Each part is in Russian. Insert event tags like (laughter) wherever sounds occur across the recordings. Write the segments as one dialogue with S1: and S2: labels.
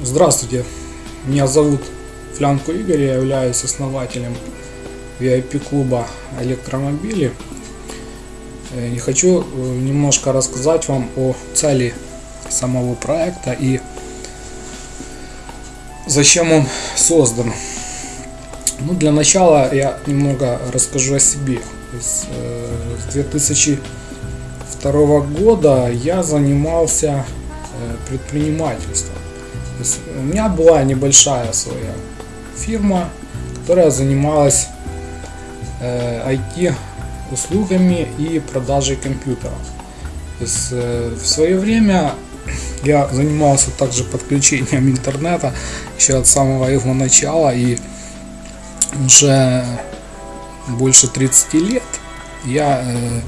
S1: Здравствуйте, меня зовут Флянко Игорь, я являюсь основателем VIP-клуба электромобили. Э, и хочу э, немножко рассказать вам о цели самого проекта и зачем он создан. Ну, для начала я немного расскажу о себе. С 2002 э, года я занимался предпринимательством. У меня была небольшая своя фирма, которая занималась э, IT услугами и продажей компьютеров. То есть, э, в свое время я занимался также подключением интернета еще от самого его начала и уже больше 30 лет я э,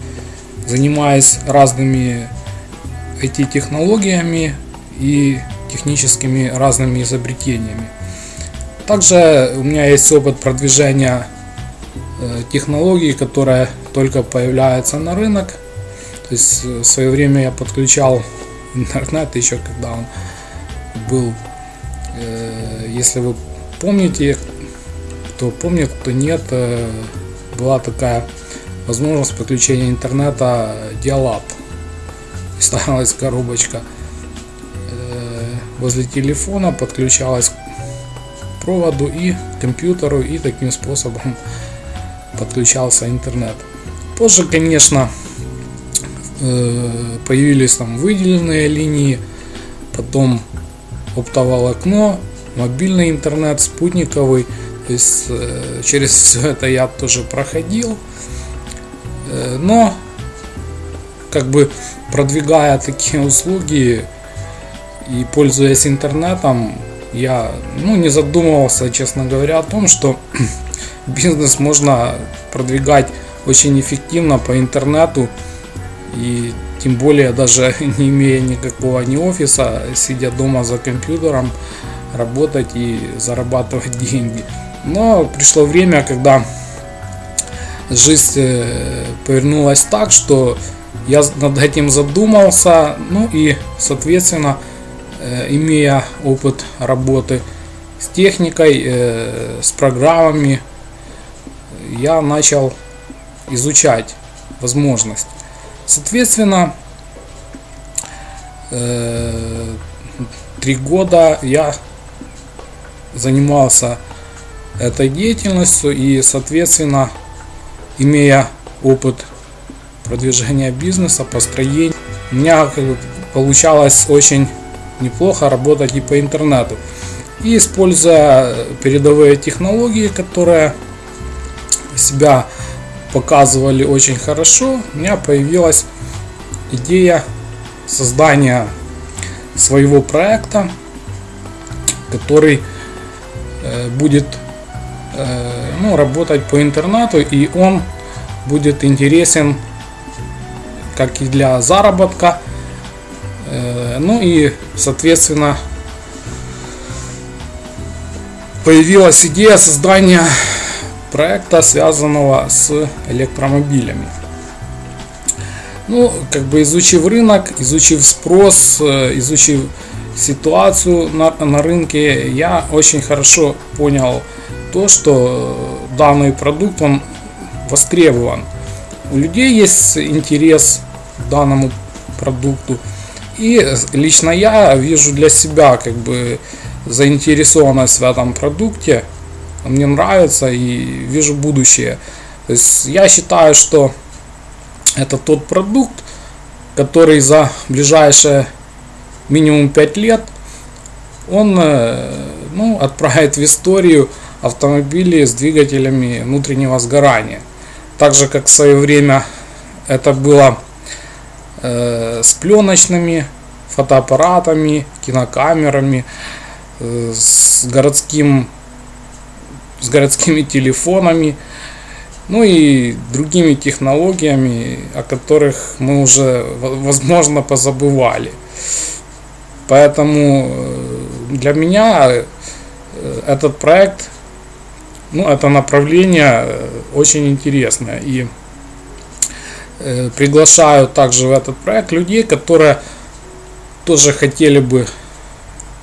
S1: занимаюсь разными IT-технологиями и техническими разными изобретениями. Также у меня есть опыт продвижения э, технологий, которые только появляются на рынок. То есть э, в свое время я подключал (laughs) интернет еще когда он был, э, если вы помните, кто помнит, кто нет, была такая возможность подключения интернета Dialab. (laughs) Ставилась коробочка возле телефона, подключалась к проводу и компьютеру и таким способом подключался интернет. Позже, конечно, э, появились там выделенные линии, потом оптоволокно, мобильный интернет, спутниковый. То есть э, через (laughs) все это я тоже проходил. Э, но как бы продвигая такие услуги, и пользуясь интернетом, я ну, не задумывался, честно говоря, о том, что (clears throat) бизнес можно продвигать очень эффективно по интернету и тем более даже (laughs) не имея никакого ни офиса, сидя дома за компьютером, работать и зарабатывать (laughs) деньги. Но пришло время, когда жизнь э, повернулась так, что я над этим задумался, ну и соответственно имея опыт работы с техникой, э, с программами, я начал изучать возможность. Соответственно, э, три года я занимался этой деятельностью и, соответственно, имея опыт продвижения бизнеса, построения, у меня получалось очень неплохо работать и по интернету. И используя передовые технологии, которые себя показывали очень хорошо, у меня появилась идея создания своего проекта, который э, будет э, ну, работать по интернету и он будет интересен как и для заработка, ну и, соответственно, появилась идея создания проекта, связанного с электромобилями. Ну, как бы изучив рынок, изучив спрос, э, изучив ситуацию на, на рынке, я очень хорошо понял то, что данный продукт, он востребован. У людей есть интерес к данному продукту. И лично я вижу для себя как бы заинтересованность в этом продукте. Мне нравится и вижу будущее. То есть я считаю, что это тот продукт, который за ближайшие минимум 5 лет он э, ну, отправит в историю автомобили с двигателями внутреннего сгорания. Так же, как в свое время это было с пленочными фотоаппаратами, кинокамерами, э, с городским с городскими телефонами, ну и другими технологиями, о которых мы уже, возможно, позабывали. Поэтому э, для меня э, этот проект, ну, это направление э, очень интересное. И Э, приглашаю также в этот проект людей, которые тоже хотели бы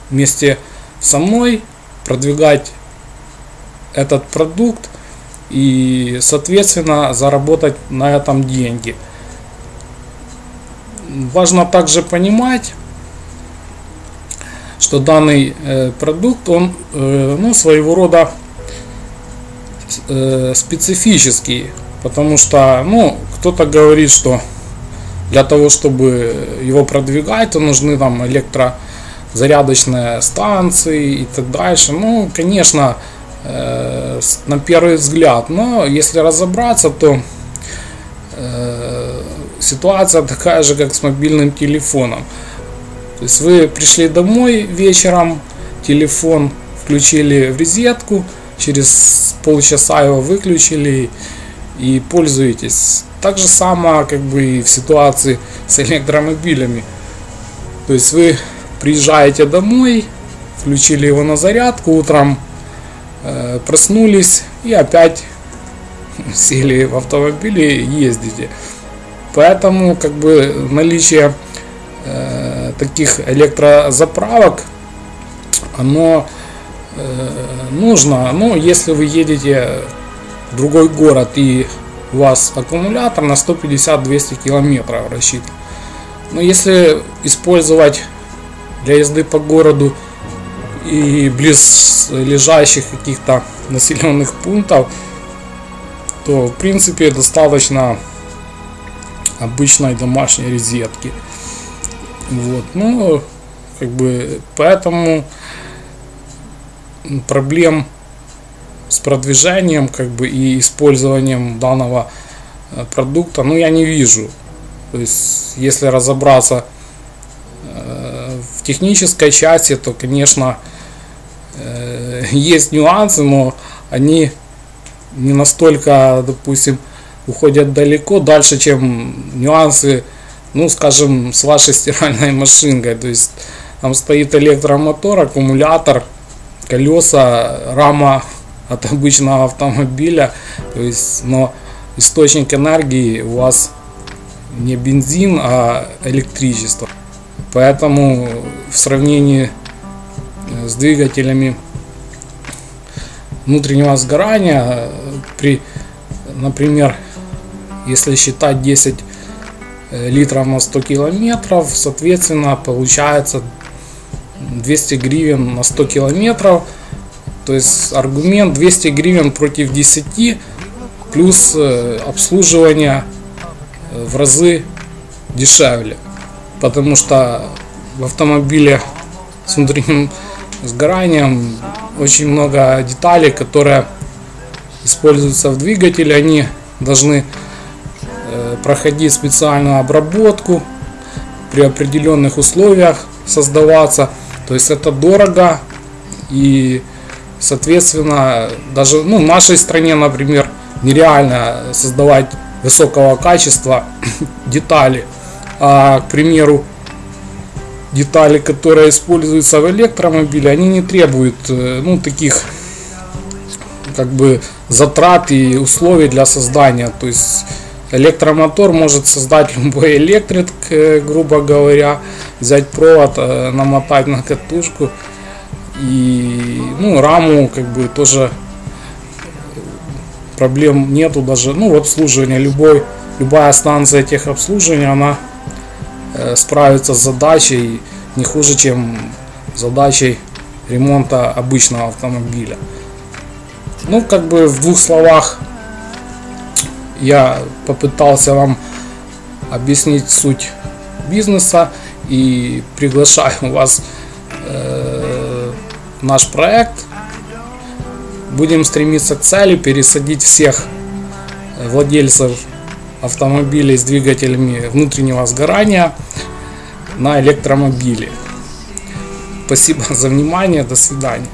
S1: вместе со мной, продвигать этот продукт и, соответственно, заработать на этом деньги. Важно также понимать, что данный э, продукт, он э, ну, своего рода э, специфический, потому что ну, кто-то говорит, что для того, чтобы его продвигать, то нужны там электрозарядочные станции и так дальше. Ну, конечно, э, на первый взгляд, но если разобраться, то э, ситуация такая же, как с мобильным телефоном. То есть вы пришли домой вечером, телефон включили в розетку, через полчаса его выключили и пользуетесь. Так же самое как бы и в ситуации с электромобилями. То есть вы приезжаете домой, включили его на зарядку утром, э, проснулись и опять (laughs) сели в автомобиль и ездите. Поэтому как бы наличие э, таких электрозаправок, оно э, нужно, ну, если вы едете в другой город и у вас аккумулятор на 150-200 километров рассчитан. Но если использовать для езды по городу и близ лежащих каких-то населенных пунктов, то в принципе достаточно обычной домашней розетки. Вот, ну, как бы, поэтому проблем с продвижением как бы и использованием данного э, продукта, ну я не вижу. То есть, если разобраться э, в технической части, то, конечно, э, (laughs) есть нюансы, но они не настолько, допустим, уходят далеко, дальше, чем нюансы, ну, скажем, с вашей стиральной машинкой. То есть, там стоит электромотор, аккумулятор, колеса, рама от обычного автомобиля. То есть, но источник энергии у вас не бензин, а электричество. Поэтому в сравнении с двигателями внутреннего сгорания при, например, если считать 10 э, литров на 100 километров, соответственно, получается 200 гривен на 100 километров – то есть аргумент 200 гривен против 10 плюс э, обслуживание э, в разы дешевле. Потому что в автомобиле с внутренним сгоранием очень много деталей, которые используются в двигателе. Они должны э, проходить специальную обработку при определенных условиях создаваться. То есть это дорого и Соответственно, даже ну, в нашей стране, например, нереально создавать высокого качества (coughs) детали. А, к примеру, детали, которые используются в электромобиле, они не требуют э, ну, таких как бы затрат и условий для создания. То есть электромотор может создать (laughs) любой электрик, э, грубо говоря, взять провод, э, намотать на катушку и ну, раму как бы тоже проблем нету даже ну, в обслуживании. Любой, любая станция техобслуживания, она э, справится с задачей не хуже, чем задачей ремонта обычного автомобиля. Ну, как бы в двух словах я попытался вам объяснить суть бизнеса и приглашаю вас наш проект. Будем стремиться к цели, пересадить всех владельцев автомобилей с двигателями внутреннего сгорания на электромобили. Спасибо (laughs) за внимание, до свидания.